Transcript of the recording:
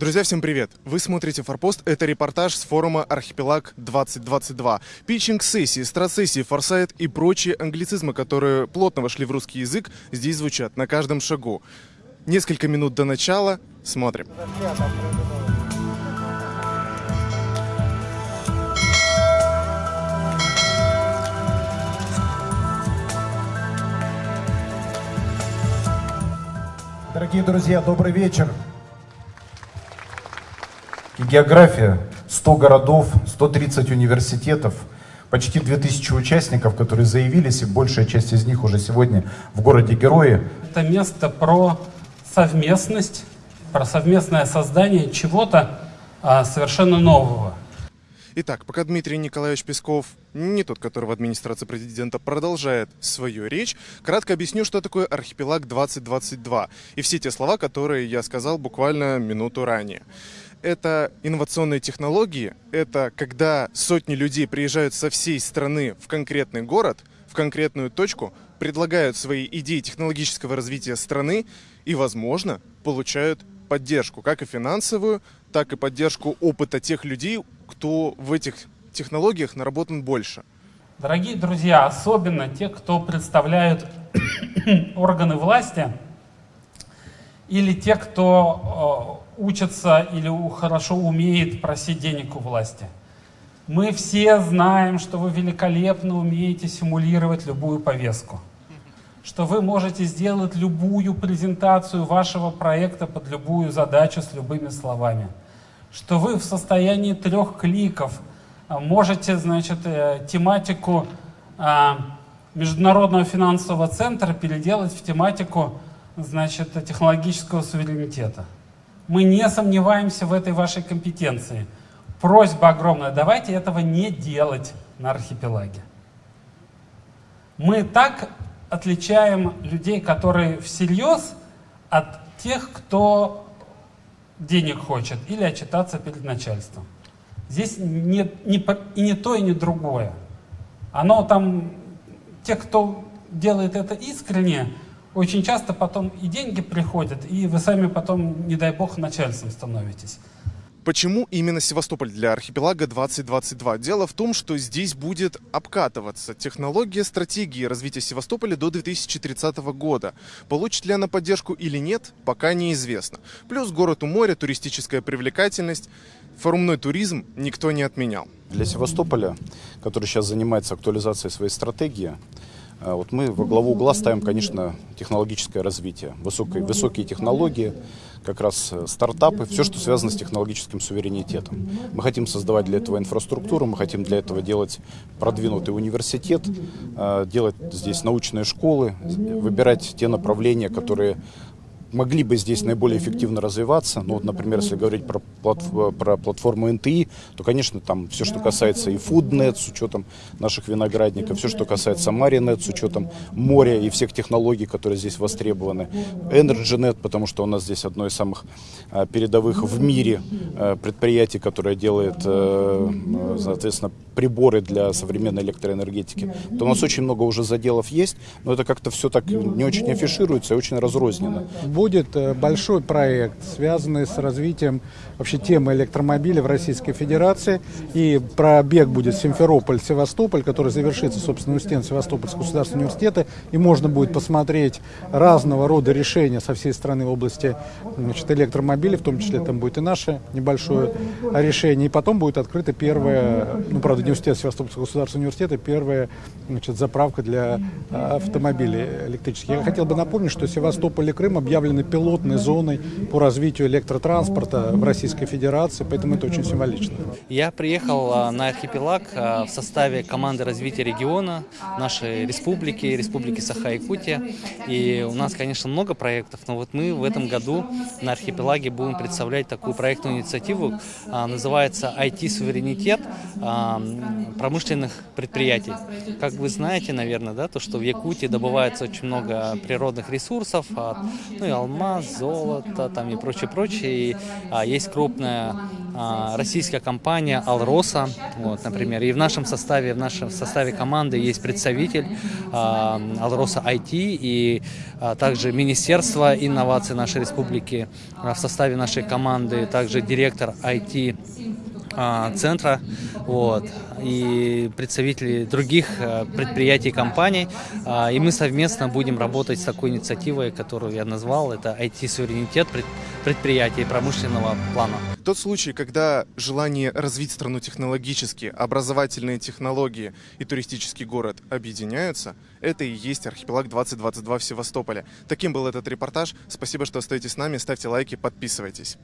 Друзья, всем привет! Вы смотрите «Форпост». Это репортаж с форума «Архипелаг-2022». Питчинг сессии, страцессии, форсайт и прочие англицизмы, которые плотно вошли в русский язык, здесь звучат на каждом шагу. Несколько минут до начала. Смотрим. Дорогие друзья, добрый вечер. И география, 100 городов, 130 университетов, почти 2000 участников, которые заявились, и большая часть из них уже сегодня в городе Герои. Это место про совместность, про совместное создание чего-то а, совершенно нового. Итак, пока Дмитрий Николаевич Песков, не тот, которого администрация президента продолжает свою речь, кратко объясню, что такое архипелаг 2022 и все те слова, которые я сказал буквально минуту ранее это инновационные технологии, это когда сотни людей приезжают со всей страны в конкретный город, в конкретную точку, предлагают свои идеи технологического развития страны и, возможно, получают поддержку, как и финансовую, так и поддержку опыта тех людей, кто в этих технологиях наработан больше. Дорогие друзья, особенно те, кто представляют органы власти, или те, кто э, учится или хорошо умеет просить денег у власти. Мы все знаем, что вы великолепно умеете симулировать любую повестку, что вы можете сделать любую презентацию вашего проекта под любую задачу с любыми словами, что вы в состоянии трех кликов а, можете, значит, э, тематику Международного финансового центра переделать в тематику, значит, технологического суверенитета. Мы не сомневаемся в этой вашей компетенции. Просьба огромная, давайте этого не делать на архипелаге. Мы так отличаем людей, которые всерьез, от тех, кто денег хочет или отчитаться перед начальством. Здесь не, не, и не то, и не другое. Оно там, те, кто делает это искренне, очень часто потом и деньги приходят, и вы сами потом, не дай бог, начальством становитесь. Почему именно Севастополь для архипелага 2022? Дело в том, что здесь будет обкатываться технология стратегии развития Севастополя до 2030 года. Получит ли она поддержку или нет, пока неизвестно. Плюс город у моря, туристическая привлекательность. Форумной туризм никто не отменял. Для Севастополя, который сейчас занимается актуализацией своей стратегии, вот мы во главу угла ставим, конечно, технологическое развитие, высокие, высокие технологии, как раз э, стартапы, все, что связано с технологическим суверенитетом. Мы хотим создавать для этого инфраструктуру, мы хотим для этого делать продвинутый университет, э, делать здесь научные школы, выбирать те направления, которые могли бы здесь наиболее эффективно развиваться. Ну, вот, например, если говорить про, платф про платформу НТИ, то, конечно, там все, что касается и FoodNet с учетом наших виноградников, все, что касается MariNet с учетом моря и всех технологий, которые здесь востребованы, EnergyNet, потому что у нас здесь одно из самых а, передовых в мире а, предприятий, которое делает, а, соответственно, приборы для современной электроэнергетики. То у нас очень много уже заделов есть, но это как-то все так не очень афишируется и очень разрозненно будет э, большой проект, связанный с развитием вообще темы электромобиля в Российской Федерации. И пробег будет Симферополь-Севастополь, который завершится, собственно, у стен Севастопольского государственного университета. И можно будет посмотреть разного рода решения со всей страны в области значит, электромобилей, в том числе там будет и наше небольшое решение. И потом будет открыта первая, ну, правда, не университет Севастопольского государственного университета, первая значит, заправка для автомобилей электрических. Я хотел бы напомнить, что Севастополь и Крым объявлены объявлены пилотной зоной по развитию электротранспорта в Российской Федерации, поэтому это очень символично. Я приехал а, на архипелаг а, в составе команды развития региона нашей республики, республики Саха-Якутия. И у нас, конечно, много проектов, но вот мы в этом году на архипелаге будем представлять такую проектную инициативу, а, называется IT-суверенитет промышленных предприятий. Как вы знаете, наверное, да, то, что в Якутии добывается очень много природных ресурсов, ну и алмаз, золото там и прочее, прочее. И, а, есть крупная а, российская компания Алроса, вот, например. И в нашем составе, в нашем составе команды есть представитель а, Алроса IT и а, также Министерство инноваций нашей республики а, в составе нашей команды, также директор IT центра, вот, и представители других а, предприятий и компаний. А, И мы совместно будем работать с такой инициативой, которую я назвал, это IT-суверенитет пред- предприятий промышленного плана. Тот случай, когда желание развить страну технологически, образовательные технологии и туристический город объединяются, это и есть архипелаг 2022 в Севастополе. Таким был этот репортаж. Спасибо, что остаетесь с нами. Ставьте лайки, подписывайтесь.